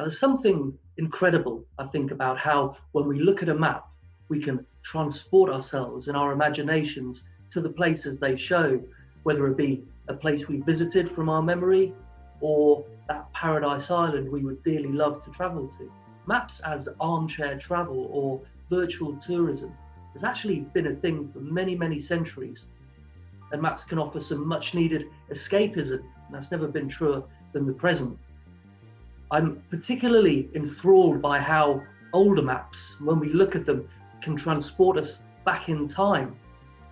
And there's something incredible, I think, about how when we look at a map, we can transport ourselves and our imaginations to the places they show, whether it be a place we visited from our memory or that paradise island we would dearly love to travel to. Maps as armchair travel or virtual tourism has actually been a thing for many, many centuries. And maps can offer some much needed escapism. That's never been truer than the present. I'm particularly enthralled by how older maps, when we look at them, can transport us back in time.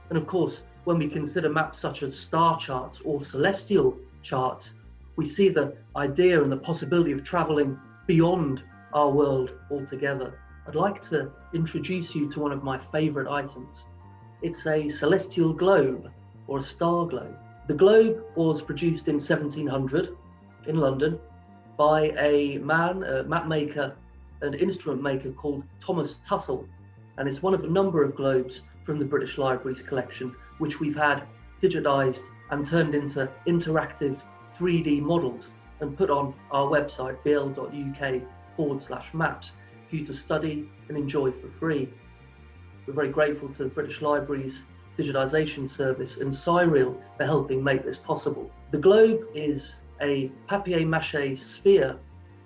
And of course, when we consider maps such as star charts or celestial charts, we see the idea and the possibility of traveling beyond our world altogether. I'd like to introduce you to one of my favorite items. It's a celestial globe or a star globe. The globe was produced in 1700 in London by a man, a map maker and instrument maker called Thomas Tuttell. And it's one of a number of globes from the British Library's collection, which we've had digitized and turned into interactive 3D models and put on our website, bl.uk forward slash maps, for you to study and enjoy for free. We're very grateful to the British Library's digitization service and Cyril for helping make this possible. The globe is a papier-mâché sphere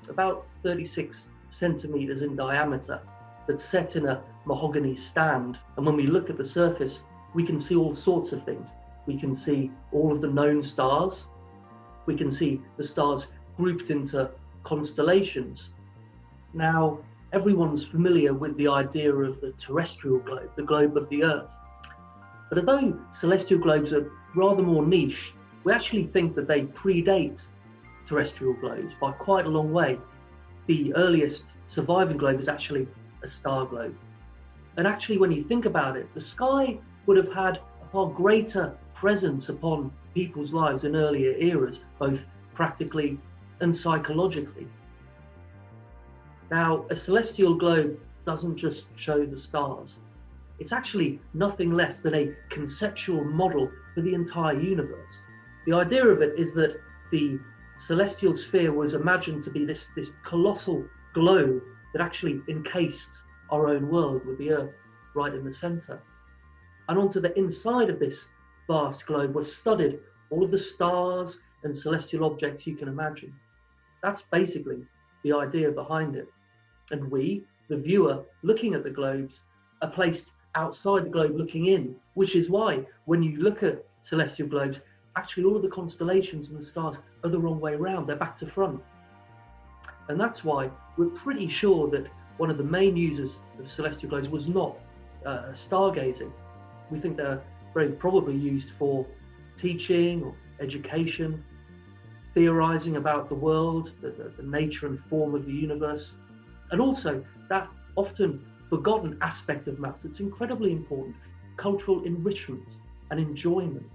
about 36 centimeters in diameter that's set in a mahogany stand. And when we look at the surface, we can see all sorts of things. We can see all of the known stars, we can see the stars grouped into constellations. Now, everyone's familiar with the idea of the terrestrial globe, the globe of the Earth. But although celestial globes are rather more niche, we actually think that they predate terrestrial globes by quite a long way. The earliest surviving globe is actually a star globe. And actually, when you think about it, the sky would have had a far greater presence upon people's lives in earlier eras, both practically and psychologically. Now, a celestial globe doesn't just show the stars. It's actually nothing less than a conceptual model for the entire universe. The idea of it is that the celestial sphere was imagined to be this, this colossal globe that actually encased our own world with the Earth right in the center. And onto the inside of this vast globe was studded all of the stars and celestial objects you can imagine. That's basically the idea behind it. And we, the viewer looking at the globes, are placed outside the globe looking in, which is why when you look at celestial globes, actually all of the constellations and the stars are the wrong way around, they're back to front. And that's why we're pretty sure that one of the main users of celestial globes was not uh, stargazing. We think they're very probably used for teaching or education, theorizing about the world, the, the, the nature and form of the universe, and also that often forgotten aspect of maths that's incredibly important, cultural enrichment and enjoyment.